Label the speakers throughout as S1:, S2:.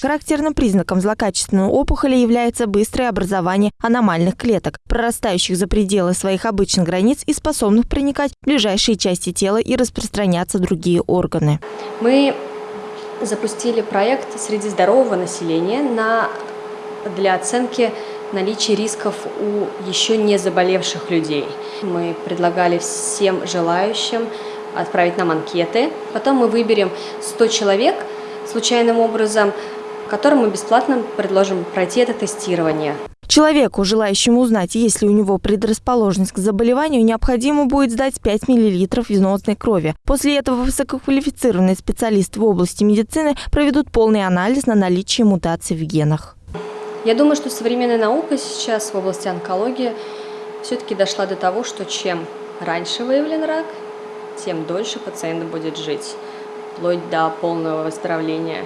S1: Характерным признаком злокачественной опухоли является быстрое образование аномальных клеток, прорастающих за пределы своих обычных границ и способных проникать в ближайшие части тела и распространяться в другие органы.
S2: Мы запустили проект среди здорового населения на, для оценки наличия рисков у еще не заболевших людей. Мы предлагали всем желающим отправить нам анкеты. Потом мы выберем 100 человек случайным образом, которым мы бесплатно предложим пройти это тестирование.
S1: Человеку, желающему узнать, есть ли у него предрасположенность к заболеванию, необходимо будет сдать 5 мл венозной крови. После этого высококвалифицированные специалисты в области медицины проведут полный анализ на наличие мутаций в генах.
S2: Я думаю, что современная наука сейчас в области онкологии все-таки дошла до того, что чем раньше выявлен рак, тем дольше пациент будет жить, вплоть до полного выздоровления.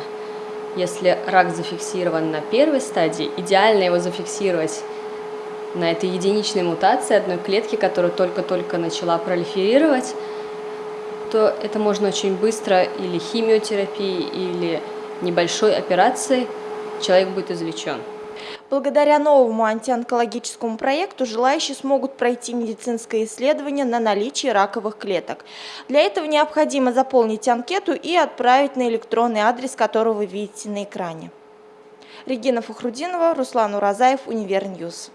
S2: Если рак зафиксирован на первой стадии, идеально его зафиксировать на этой единичной мутации одной клетки, которая только-только начала пролиферировать, то это можно очень быстро или химиотерапией, или небольшой операцией человек будет извлечен.
S1: Благодаря новому антионкологическому проекту желающие смогут пройти медицинское исследование на наличие раковых клеток. Для этого необходимо заполнить анкету и отправить на электронный адрес, который вы видите на экране. Регина Фахрудинова, Руслан Уразаев, Univer News.